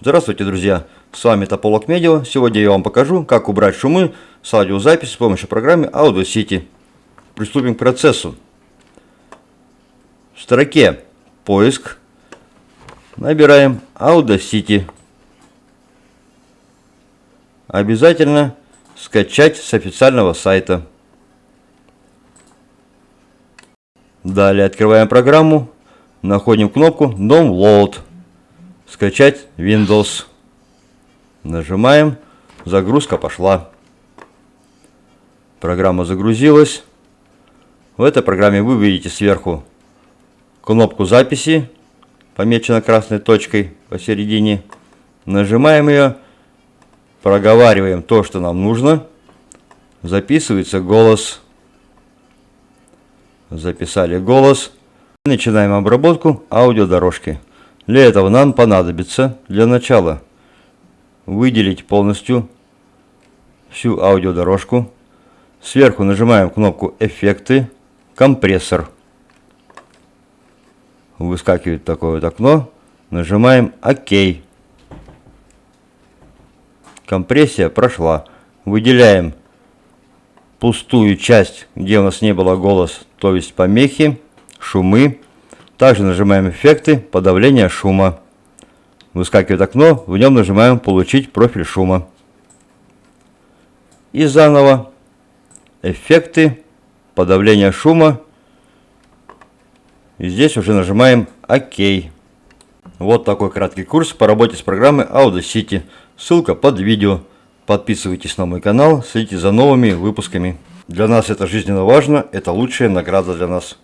Здравствуйте, друзья! С вами Тополок Медиа. Сегодня я вам покажу, как убрать шумы с аудиозаписи с помощью программы Audacity. Приступим к процессу. В строке «Поиск» набираем Audacity. Обязательно скачать с официального сайта. Далее открываем программу, находим кнопку Download. Скачать Windows. Нажимаем. Загрузка пошла. Программа загрузилась. В этой программе вы видите сверху кнопку записи, помечена красной точкой посередине. Нажимаем ее, проговариваем то, что нам нужно. Записывается голос. Записали голос. Начинаем обработку аудиодорожки. Для этого нам понадобится для начала выделить полностью всю аудиодорожку. Сверху нажимаем кнопку «Эффекты», «Компрессор». Выскакивает такое вот окно. Нажимаем «Ок». Компрессия прошла. Выделяем пустую часть, где у нас не было голос, то есть помехи, шумы. Также нажимаем эффекты подавления шума. Выскакивает окно, в нем нажимаем получить профиль шума. И заново эффекты подавления шума. И здесь уже нажимаем ОК. Вот такой краткий курс по работе с программой Audacity. Ссылка под видео. Подписывайтесь на мой канал, следите за новыми выпусками. Для нас это жизненно важно, это лучшая награда для нас.